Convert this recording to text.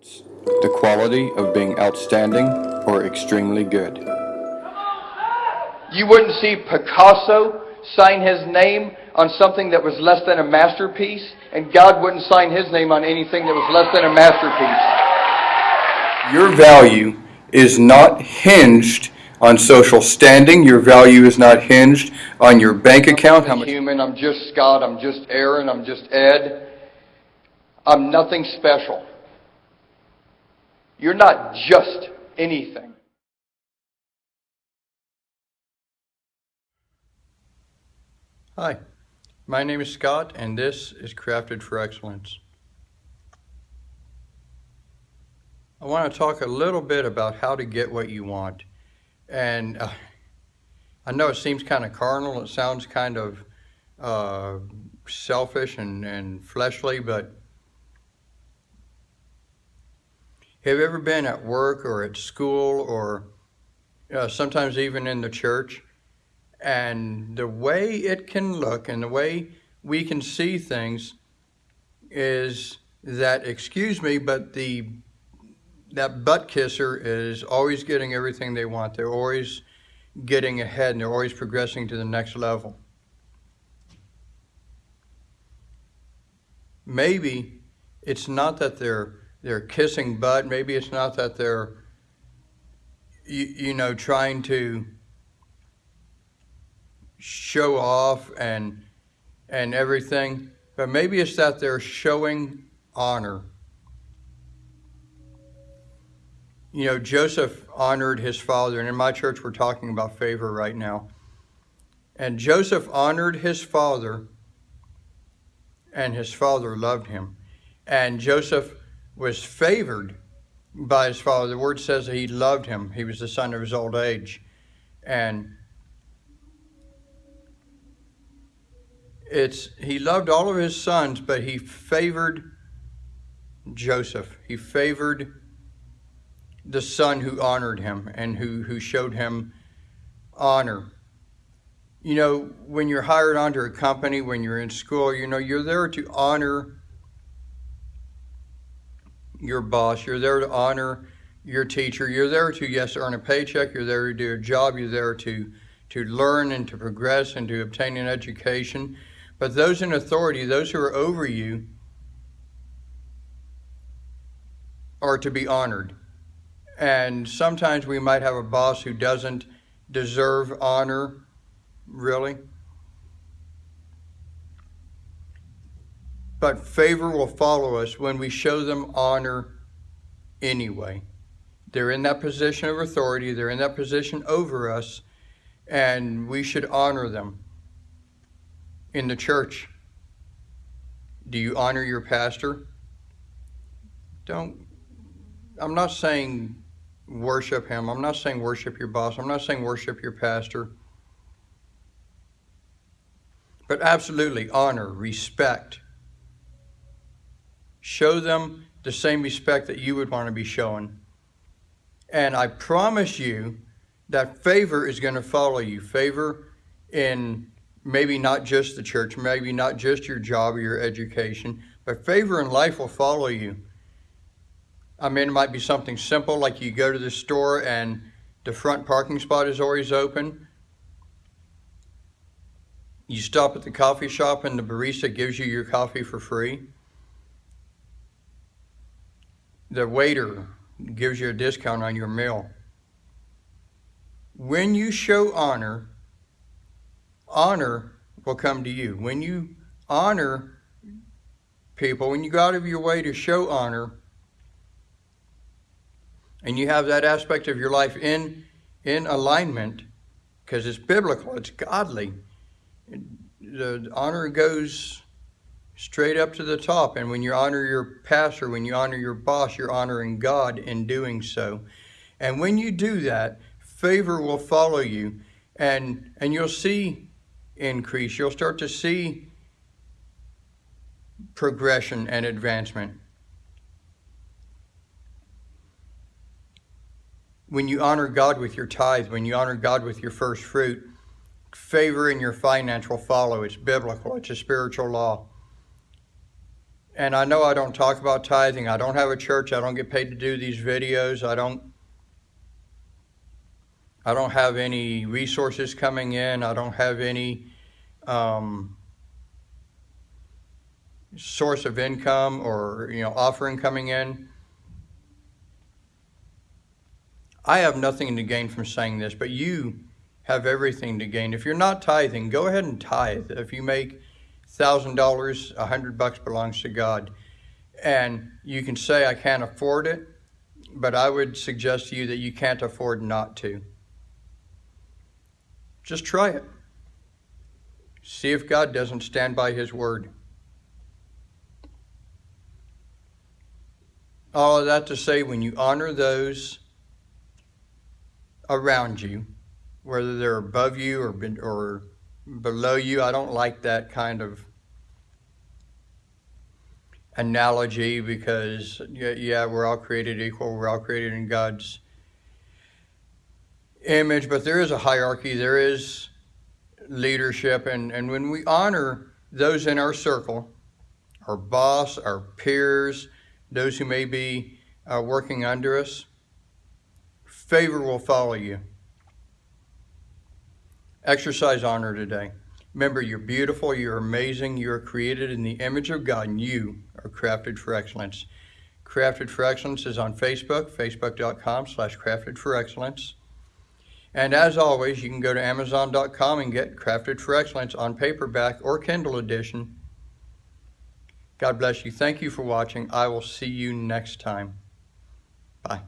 The quality of being outstanding or extremely good. You wouldn't see Picasso sign his name on something that was less than a masterpiece, and God wouldn't sign his name on anything that was less than a masterpiece. Your value is not hinged on social standing. Your value is not hinged on your bank account. I'm human, I'm just Scott, I'm just Aaron, I'm just Ed. I'm nothing special. You're not just anything. Hi, my name is Scott, and this is Crafted for Excellence. I want to talk a little bit about how to get what you want. And uh, I know it seems kind of carnal, it sounds kind of uh, selfish and, and fleshly, but have you ever been at work or at school or uh, sometimes even in the church? And the way it can look and the way we can see things is that, excuse me, but the that butt kisser is always getting everything they want. They're always getting ahead and they're always progressing to the next level. Maybe it's not that they're they're kissing butt. Maybe it's not that they're you, you know trying to show off and and everything, but maybe it's that they're showing honor. You know, Joseph honored his father, and in my church we're talking about favor right now. And Joseph honored his father, and his father loved him. And Joseph was favored by his father. The word says that he loved him. He was the son of his old age. And it's he loved all of his sons, but he favored Joseph. He favored the son who honored him and who, who showed him honor. You know, when you're hired onto a company, when you're in school, you know, you're there to honor your boss. You're there to honor your teacher. You're there to, yes, earn a paycheck. You're there to do a job. You're there to, to learn and to progress and to obtain an education. But those in authority, those who are over you, are to be honored. And sometimes we might have a boss who doesn't deserve honor, really. But favor will follow us when we show them honor anyway. They're in that position of authority, they're in that position over us, and we should honor them. In the church, do you honor your pastor? Don't, I'm not saying worship him. I'm not saying worship your boss. I'm not saying worship your pastor. But absolutely honor, respect. Show them the same respect that you would want to be shown. And I promise you that favor is going to follow you. Favor in maybe not just the church, maybe not just your job or your education, but favor in life will follow you. I mean, it might be something simple like you go to the store and the front parking spot is always open. You stop at the coffee shop and the barista gives you your coffee for free. The waiter gives you a discount on your meal. When you show honor, honor will come to you. When you honor people, when you go out of your way to show honor, and you have that aspect of your life in, in alignment, because it's biblical, it's godly, the honor goes straight up to the top. And when you honor your pastor, when you honor your boss, you're honoring God in doing so. And when you do that, favor will follow you and, and you'll see increase. You'll start to see progression and advancement. when you honor God with your tithe, when you honor God with your first fruit, favor in your finance will follow. It's biblical, it's a spiritual law. And I know I don't talk about tithing. I don't have a church. I don't get paid to do these videos. I don't I don't have any resources coming in. I don't have any um, source of income or you know offering coming in. I have nothing to gain from saying this, but you have everything to gain. If you're not tithing, go ahead and tithe. If you make thousand dollars, a hundred bucks belongs to God, and you can say I can't afford it, but I would suggest to you that you can't afford not to. Just try it. See if God doesn't stand by His word. All of that to say, when you honor those around you, whether they're above you or or below you, I don't like that kind of analogy because yeah, we're all created equal. We're all created in God's image, but there is a hierarchy. There is leadership, and and when we honor those in our circle, our boss, our peers, those who may be uh, working under us, favor will follow you. Exercise honor today. Remember, you're beautiful, you're amazing, you're created in the image of God, and you are crafted for excellence. Crafted for Excellence is on Facebook, facebook.com slash crafted for excellence. And as always, you can go to amazon.com and get Crafted for Excellence on paperback or Kindle edition. God bless you. Thank you for watching. I will see you next time. Bye.